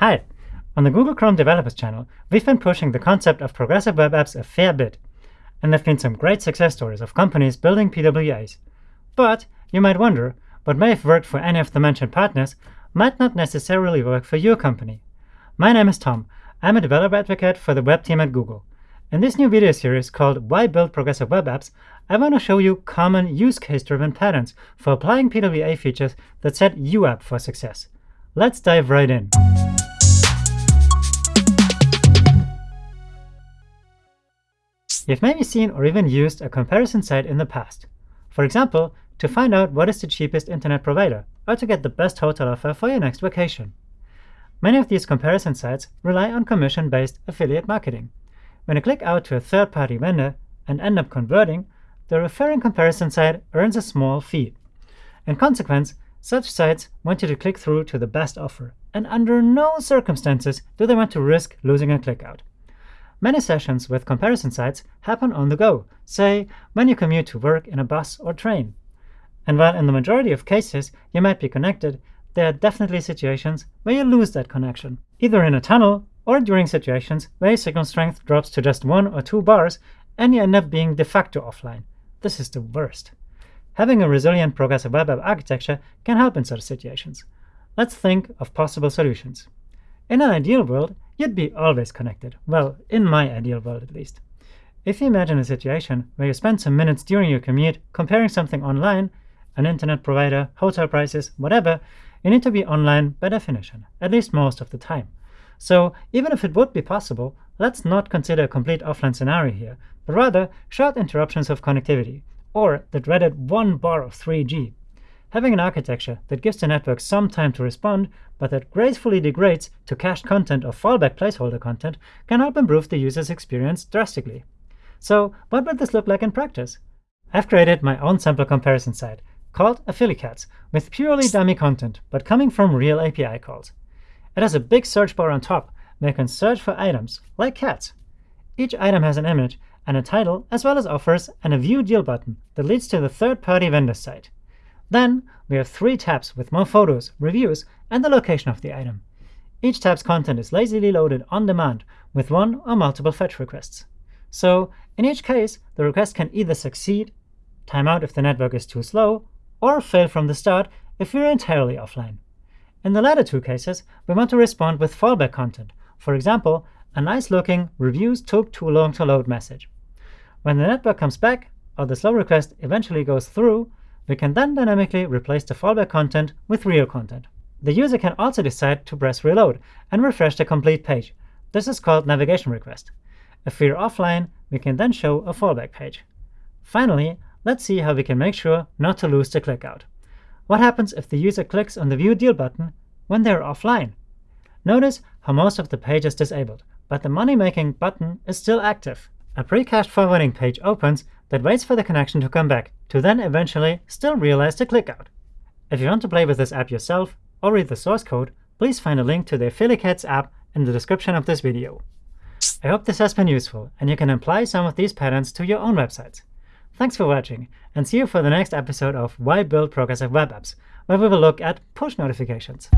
Hi! On the Google Chrome Developers channel, we've been pushing the concept of progressive web apps a fair bit, and there have been some great success stories of companies building PWAs. But you might wonder, what may have worked for any of the mentioned partners might not necessarily work for your company. My name is Tom. I'm a developer advocate for the web team at Google. In this new video series called Why Build Progressive Web Apps, I want to show you common use case-driven patterns for applying PWA features that set you up for success. Let's dive right in. You've maybe seen or even used a comparison site in the past. For example, to find out what is the cheapest internet provider, or to get the best hotel offer for your next vacation. Many of these comparison sites rely on commission-based affiliate marketing. When you click out to a third-party vendor and end up converting, the referring comparison site earns a small fee. In consequence, such sites want you to click through to the best offer, and under no circumstances do they want to risk losing a click out. Many sessions with comparison sites happen on the go, say when you commute to work in a bus or train. And while in the majority of cases you might be connected, there are definitely situations where you lose that connection, either in a tunnel or during situations where your signal strength drops to just one or two bars and you end up being de facto offline. This is the worst. Having a resilient progressive web app architecture can help in such situations. Let's think of possible solutions. In an ideal world, you'd be always connected. Well, in my ideal world at least. If you imagine a situation where you spend some minutes during your commute comparing something online, an internet provider, hotel prices, whatever, you need to be online by definition, at least most of the time. So even if it would be possible, let's not consider a complete offline scenario here, but rather short interruptions of connectivity, or the dreaded one bar of 3G. Having an architecture that gives the network some time to respond, but that gracefully degrades to cached content or fallback placeholder content can help improve the user's experience drastically. So what would this look like in practice? I've created my own sample comparison site called Affilicats with purely dummy content, but coming from real API calls. It has a big search bar on top where you can search for items, like cats. Each item has an image and a title, as well as offers and a View Deal button that leads to the third-party vendor site. Then we have three tabs with more photos, reviews, and the location of the item. Each tab's content is lazily loaded on demand with one or multiple fetch requests. So in each case, the request can either succeed, time out if the network is too slow, or fail from the start if we're entirely offline. In the latter two cases, we want to respond with fallback content, for example, a nice-looking reviews took too long to load message. When the network comes back, or the slow request eventually goes through, we can then dynamically replace the fallback content with real content. The user can also decide to press reload and refresh the complete page. This is called navigation request. If we're offline, we can then show a fallback page. Finally, let's see how we can make sure not to lose the clickout. What happens if the user clicks on the View Deal button when they're offline? Notice how most of the page is disabled, but the money-making button is still active. A pre-cached forwarding page opens that waits for the connection to come back, to then eventually still realize the clickout. If you want to play with this app yourself or read the source code, please find a link to the Affilicats app in the description of this video. I hope this has been useful, and you can apply some of these patterns to your own websites. Thanks for watching, and see you for the next episode of Why Build Progressive Web Apps, where we will look at push notifications.